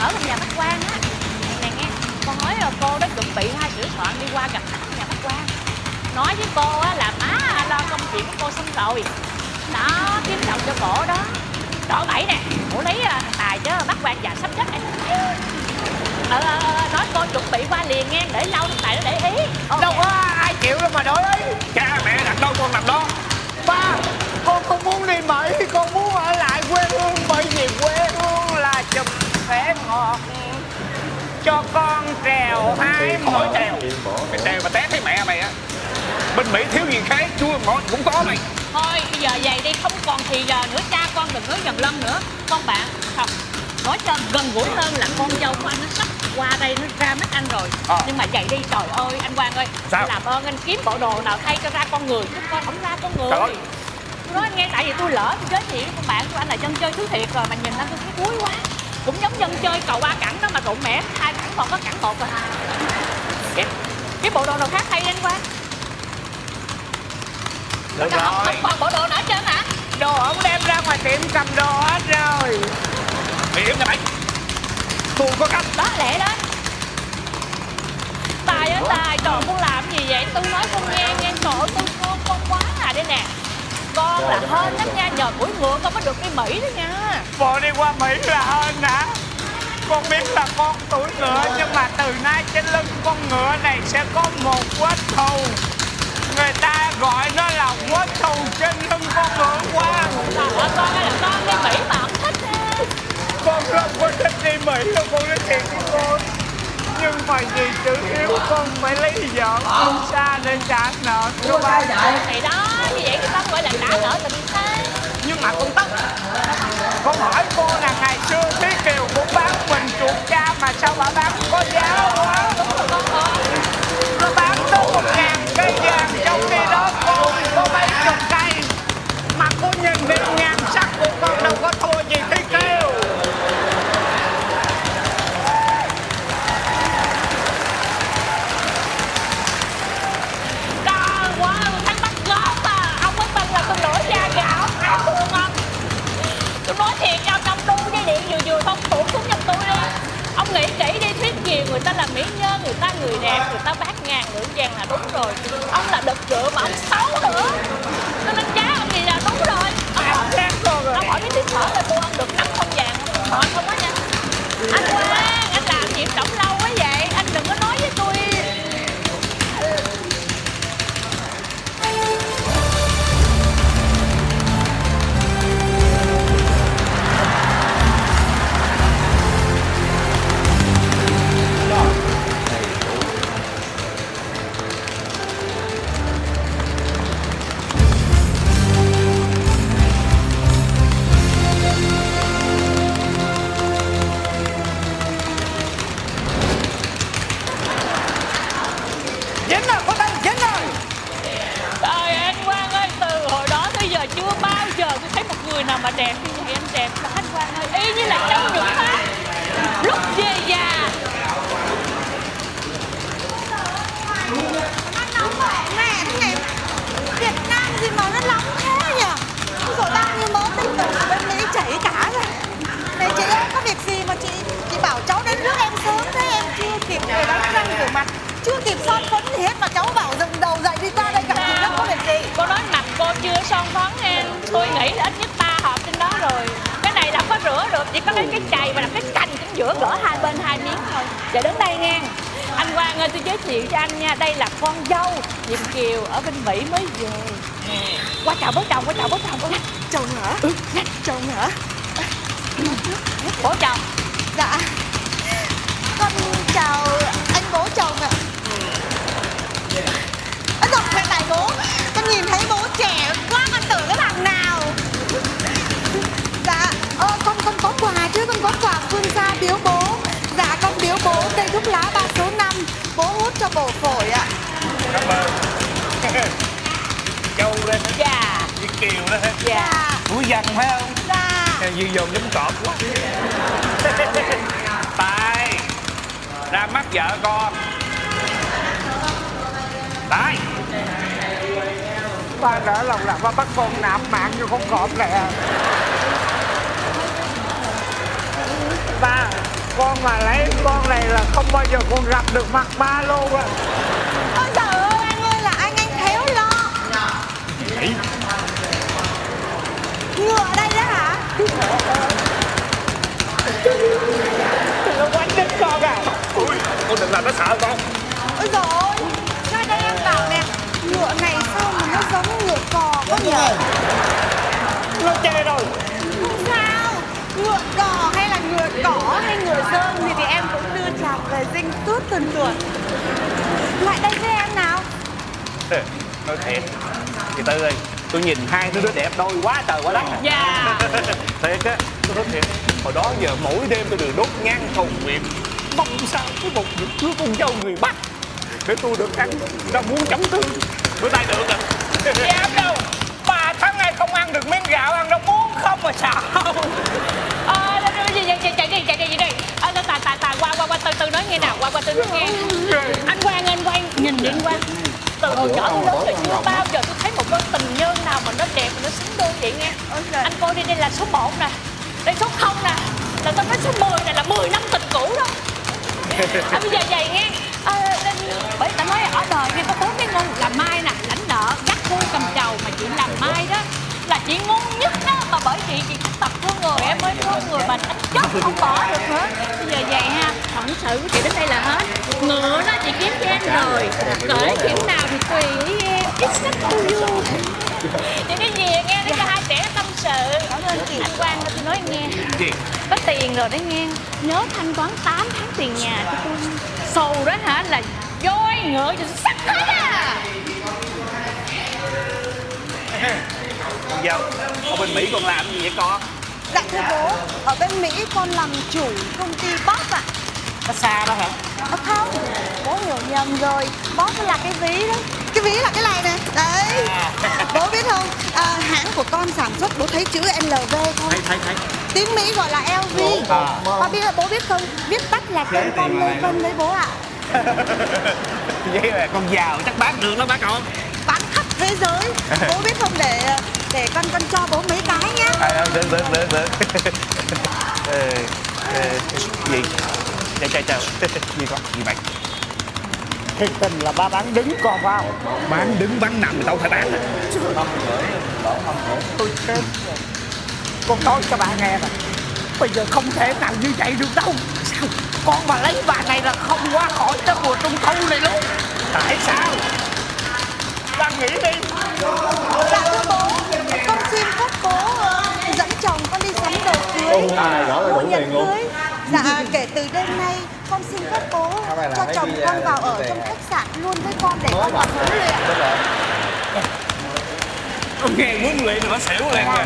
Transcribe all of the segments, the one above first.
ở trong nhà bác quan á. Nè nghe con nói là cô đó chuẩn bị hai sửa soạn đi qua gặp khách nhà bác quan nói với cô á là má lo công chuyện của cô xong rồi. Đó kiếm chồng cho cổ đó. Đỏ bảy nè. Cổ lấy à, thằng tài chứ bác quan già sắp chết này ờ, ờ, ờ, nói cô chuẩn bị qua liền nghe để lâu thằng tài nó để ý. Okay. đâu có ai chịu đâu mà đổi ý. Khỏi trèo mày trèo mà té thấy mẹ mày á. Bên mỹ thiếu gì khác chua ngọt cũng có mày. Thôi bây giờ vậy đi không còn thì giờ nữa cha con đừng nói dần lân nữa. Con bạn không nói cho gần gũi hơn là con dâu của anh nó sắp qua đây nó ra mắt anh rồi. Ờ. nhưng mà vậy đi trời ơi anh Quang ơi. Sao? làm ơn anh kiếm bộ đồ nào thay cho ra con người chứ con không ra con người. Trời ơi. tôi nói anh nghe tại vì tôi lỡ tôi giới thiệu với con bạn của anh là dân chơi thứ thiệt rồi mà nhìn anh tôi thấy cuối quá. Cũng giống dân chơi cầu ba cẳng đó mà rụng mẻ hai cẳng còn có cẳng một rồi kiếm kiếm bộ đồ nào khác thay đi anh Quang được không, rồi. không còn bộ đồ hết trơn hả? Đồ ổng đem ra ngoài tiệm cầm đồ hết rồi. Mày im nha mày. Tôi có cách. Đó lẹ đó. Tài ơi tài trời con làm gì vậy? Tôi nói con nghe nghe ơi tôi thương con quá à đây nè. Con là hên lắm nha nhờ mũi ngựa con mới được đi mỹ đó nha. Bộ đi qua mỹ là hơn hả con biết là con tuổi ngựa, nhưng mà từ nay trên lưng con ngựa này sẽ có một vết thù. Người ta gọi nó là vết thù trên lưng con ngựa quan trời con ơi là con đi mỹ mà không thích ha con không có thích đi mỹ đâu con nói thiệt với con. Nhưng mà vì chữ hiếu con phải lấy vợ không xa nên trả nợ cho ba thì đó như vậy người ta gọi là trả nợ tình thế nhưng mà con tất, con hỏi cô là ngày xưa thiết Kiều chuột cha mà sao bà bán có giá quá? Nó bán tới một ngàn cây. Người ta bát ngàn lưỡi vàng là đúng rồi. Ông là đực rượu mà ông đẹp khi vậy anh đẹp là khách quan ơi, y như là trong những mắt lúc về già. Nó nóng vậy mẹ thế này. Việt Nam gì mà nó nóng thế nhỉ? Rồi bao như mớ tinh tử ở bên Mỹ chảy cả rồi. Này chị ơi có việc gì mà chị chị bảo cháu đến trước em sớm thế? Em chưa kịp về đánh răng rửa mặt chưa kịp son phấn gì hết mà cháu bảo dựng đầu có lấy cái chày và làm cái cành chính giữa gỡ hai bên hai miếng thôi. Giờ đứng đây nghe. Anh Quang ơi, tôi giới thiệu cho anh nha, đây là con dâu Diệm Kiều ở bên Mỹ mới về. Qua chào bố chồng, qua chào bố chồng, qua chồng hả chồng hả bố chồng. dạ con chào kiều đó dạ. dạ. Tuổi dần phải không? Dạ. Như dồn giống cọp quá. Tài ra mắt vợ con. Tài. Ba đỡ lòng là ba bắt con nạp mạng cho con cọp này à ba con mà lấy con này là không bao giờ con gặp được mặt ma luôn á. Ôi trời ơi anh ơi là anh anh khéo lo Ngựa đây đó hả? nó quánh đít con à ui con đừng làm nó sợ con. Ôi ơi Ra đây em bảo nè Ngựa này sao mà nó giống ngựa cò quá nhỉ? nó chê rồi. Không sao Ngựa cò hay là ngựa cỏ hay ngựa sơn thì, thì em cũng đưa chàng về dinh tuốt tuần tuần Lại đây với em nào. Nói thiệt. Chị tư ơi tôi nhìn hai đứa đẹp đôi quá trời quá đất. Dạ thiệt á tôi nói thiệt hồi đó giờ mỗi đêm tôi đều đốt nhang cầu nguyện mong sao có một được cưới con dâu người bắc để tôi được ăn rau muống chấm tương. Bữa nay được rồi. Dám đâu? Ba tháng nay không ăn được miếng gạo ăn rau muống không mà sao? Ờ, chạy đi, chạy đi, chạy đi, chạy. Đi Ờ, tài, tài, tài, qua, qua, qua, từ từ nói nghe nào, qua, qua, từ từ nghe. Anh Quang, anh Quang, nhìn đi anh Quang Từ hồi nhỏ tới lớn rồi chưa bao giờ tôi thấy một đôi tình nhân nào mà nó đẹp mà nó xứng đôi vậy nghe. Anh coi đi, đây là số 1 nè. Đây số 0 nè. Là tôi nói số 10 này là 10 năm tình cũ đó. À, bây giờ vậy nghe. À, nên, bởi ta nói ở đời kia có bốn cái ngôn là mai nè lãnh nợ gắt cu cầm trầu mà chị làm mai đó là chị ngon nhất đó. Mà bởi vì chị tập thương người em mới thương người mà anh chết không bỏ được nữa. Bây giờ vậy ha. Phận sự của chị đến đây là hết ngựa đó chị kiếm cho em rồi. Cởi kiểu nào thì tùy ý em. It's up to you chị đi về nghe để cho hai trẻ tâm sự. Cảm ơn chị. Anh Quang tôi nói nghe. Gì? Có tiền rồi đấy nghe. Nhớ thanh toán 8 tháng tiền nhà cho tôi sầu đó hả? Là voi ngựa cho sắc hết à. Con dâu ở bên mỹ con làm gì vậy con? Dạ thưa bố Ở bên Mỹ con làm chủ công ty Boss ạ Nó xa đó hả? Ờ không? Bố hiểu nhầm rồi. Boss là cái ví đó. Cái ví là cái này nè. Đấy. Bố biết không? À, Hãng của con sản xuất bố thấy chữ LV không Thấy thấy thấy. Tiếng Mỹ gọi là LV À. Ba biết bố biết không? Viết tắt là tên con Lê Vân đấy bố ạ. Vậy là con giàu chắc bán được lắm bác con Bán khắp thế giới. Bố biết không? Để để con con cho bố mấy cái nhá. À, được được được được gì chào chào chào gì con gì vậy Thiệt tình là ba bán đứng con vào. Bán đứng bán nằm thì tao phải bán. Tôi chết rồi. Con nói cho bà nghe nè. Bây giờ không thể nào như vậy được đâu. Sao? Con mà lấy bà này là không qua khỏi cái mùa trung thu này luôn. Tại sao? Bà nghĩ đi. Dạ thưa bố Con xin phép bố ờ, dẫn chồng con đi sắm đồ cưới. Bố nhận cưới Dạ kể từ đêm nay con xin phép bố cho chồng con vào ở trong khách sạn luôn với con để con còn huấn luyện con nghe huấn luyện nó xỉu liền kìa.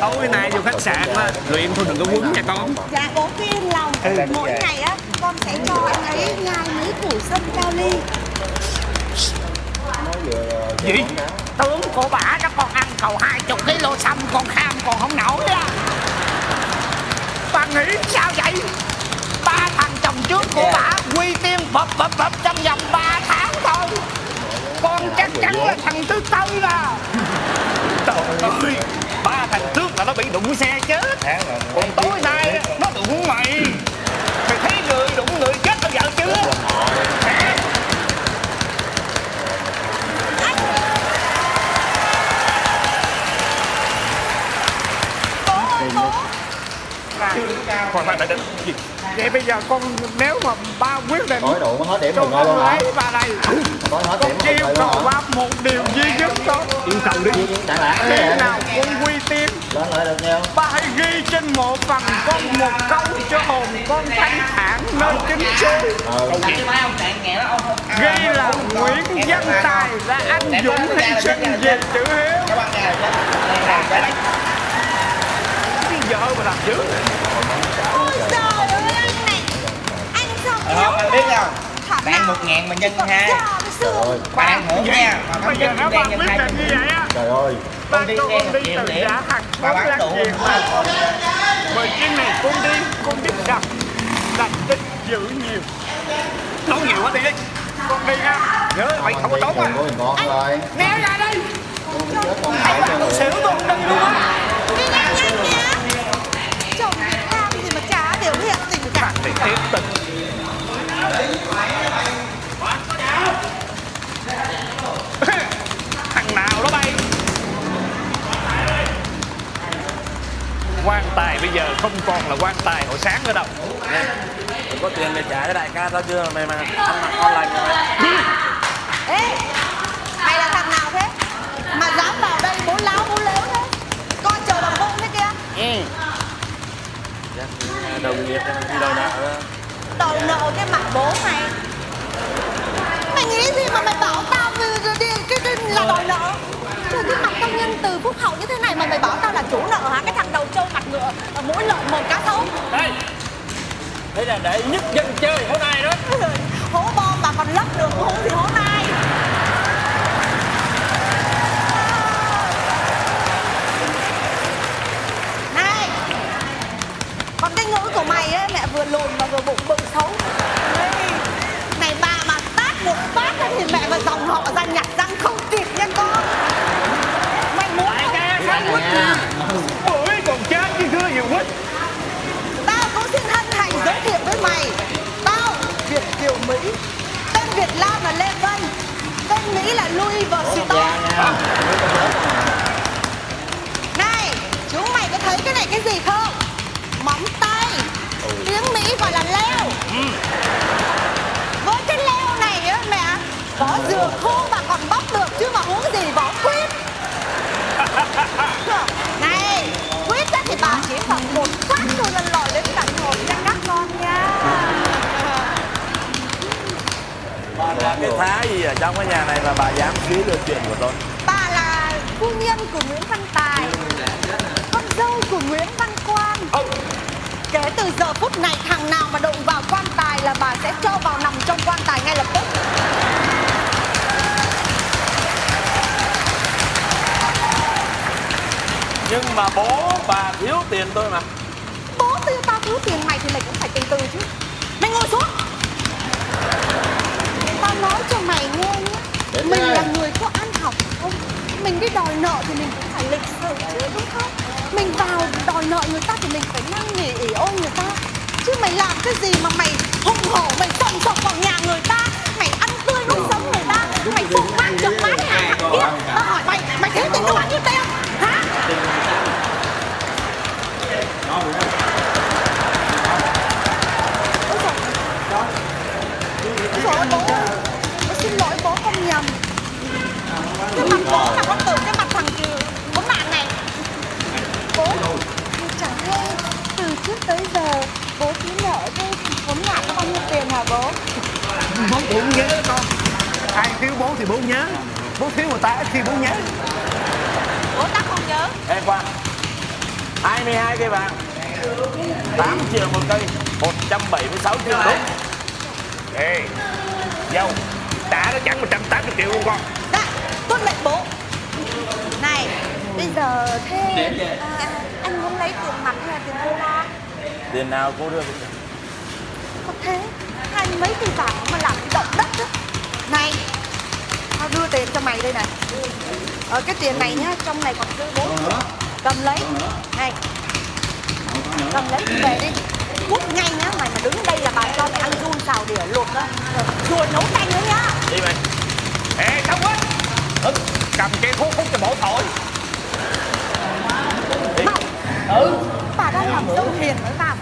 Tối nay vô khách sạn á luyện thôi đừng có quấn nha con. Dạ bố cứ yên lòng Mỗi ngày á con sẽ cho anh ấy nhai mấy củ sâm cao ly. Gì? Tướng của bà cho con ăn cầu hai chục kg xăm con kham còn không nổi á Bà nghĩ sao vậy? Ba thằng chồng trước của bà quy tiên bập bập bập trong vòng 3 tháng thôi. Con chắc chắn là thằng thứ tư à trời ơi ba thằng trước là nó bị đụng xe chết. Còn tối nay á, nó đụng mày mày thấy người đụng người chết bao giờ chưa Hả? Bố ơi bố khoan đợi đợi gì? Vậy bây giờ con nếu mà ba quyết định Hỏi đủ hết điểm ngồi luôn con hả? lấy bà này Nói hết Con điểm yêu rồi cầu ba một điều duy nhất thôi. Yêu cầu đi. Khi nào con quy tiên Lên lại được nhau. Ba hãy ghi trên mộ phần con một câu cho hồn con thanh thản nơi chính suối Ờ Ghi là Nguyễn Văn Tài là anh dũng hy sinh về chữ hiếu cái vợ mà làm dữ Ôi trời ơi anh này Anh sao Ờ, khéo anh biết không? Bạn một ngàn mà nhân hai. với xưa Rồi Bạn hưởng nha. Mà quyết định như vậy á. Trời ơi. Con đi con một đi triệu từ điểm. con bán đủ mà. Bởi chuyến này con đi Con biết rằng là tích giữ nhiều. Nói nhiều quá đi. Đi Con đi ha nhớ mày không có tốt á. con rồi ra đây Con chết con Xỉu con đi luôn á phản để tiếp tục. Thằng nào đó bay? Quan tài bây giờ không còn là quan tài hồi sáng nữa đâu. Nè có tiền để trả cho đại ca tao chưa? Mày mà ăn mặc ngon lành rồi mày ê mày là thằng nào thế? Mà dám vào đây muốn láo muốn lếu thế? Con chờ bằng bụng thế kia. Ừ. Đồng nghiệp em đi đòi nợ Đòi nợ cái mặt bố mày. Mày nghĩ gì mà mày bảo tao vì- vì- đi? Cái, cái là đòi nợ Trời cái mặt tao nhân từ phúc hậu như thế này mà mày bảo tao là chủ nợ hả? Cái thằng đầu trâu mặt ngựa ờ, mũi lợn mồm cá sấu. Đây. Đây là để nhất dân chơi hôm nay đó. Hố bom mà còn lấp được hố thì hố nai Này Còn cái ngữ của mày ấy, mẹ vừa lùn mà vừa bụng bự xấu. Đấy. Này bà mà tát một phát thì mẹ và dòng họ ra nhặt răng không kịp nha con. Mày muốn không? Mày muốn ôi còn chết chứ chưa gì quýt Tao cũng xin hân hạnh giới thiệu với mày. Tao Việt Kiều Mỹ. Tên Việt Nam là Lê Vân. Tên Mỹ là Louis Vuitton. Này Chúng mày có thấy cái này cái gì không gọi là leo. Với cái leo này á mẹ Vỏ dừa khô mà còn bóc được Chứ mà uống gì vỏ quýt. Này quyết á thì bà chỉ cần một phát thôi là lòi đến tận hồn nha các con nha. Là cái thá gì ở trong cái nhà này mà bà dám xí được chuyện của tôi? Bà là phu nhân của nguyễn văn tài con dâu của nguyễn văn quang kể từ giờ phút này thằng nào mà đụng vào quan tài là bà sẽ cho vào nằm trong quan tài ngay lập tức. Nhưng mà bố bà thiếu tiền tôi mà. Bố tiêu tao thiếu tiền mày thì mày cũng phải từ từ chứ. Mày ngồi xuống. Tao nói cho mày nghe nhé. Đến mình đây. là người có ăn học không? Mình đi đòi nợ thì mình cũng phải lịch sự chứ đúng không mình vào đòi nợ người ta thì mình phải năn nỉ ỉ ôi, người ta. Chứ mày làm cái gì mà mày hùng hổ, mày sòng sọc vào nhà người ta mày ăn tươi nuốt sống người ta mày phục mang chục má cái hàng thằng kia tao hỏi mày mày thiếu tiền cho bao nhiêu tiền hả Ôi dồi ôi, bố ơi, bố xin lỗi bố không nhầm Cái mặt bố là con tưởng cái mặt thằng kì Bố nạn này Bố Chẳng hay từ trước tới giờ Bố cứ nợ thôi Bố nạn có bao nhiêu tiền hả bố bố cũng nhớ con ai thiếu bố nhớ. Bố thiếu người ta ít khi bố nhớ. Bố ta không nhớ. Ê Quang 22 cây vàng 8 triệu một cây 176 triệu đúng ê dâu đã nó chẳng 180 triệu luôn con. Dạ tuân lệnh bố. Này Bây giờ thế à, Anh muốn lấy tiền mặt hay là tiền đô la? Tiền nào cô đưa Có thế Hai mấy tỷ bạc đây này. Ờ cái tiền này nhá Trong này còn dư bốn triệu Cầm lấy. Này. Cầm lấy về đi. Cút nhanh nhá Mày mà đứng đây là bà cho mày ăn run xào đỉa luộc đó Rồi nấu canh nữa nhá. Đi mày ê không hết ừ, cầm cây thuốc hút cho bổ thổi. Ừ. Bà đang làm dâu hiền với bà